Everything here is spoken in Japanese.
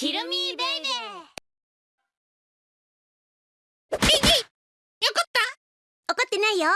キルミーベイベー。怒ギ！よかった？怒ってないよ。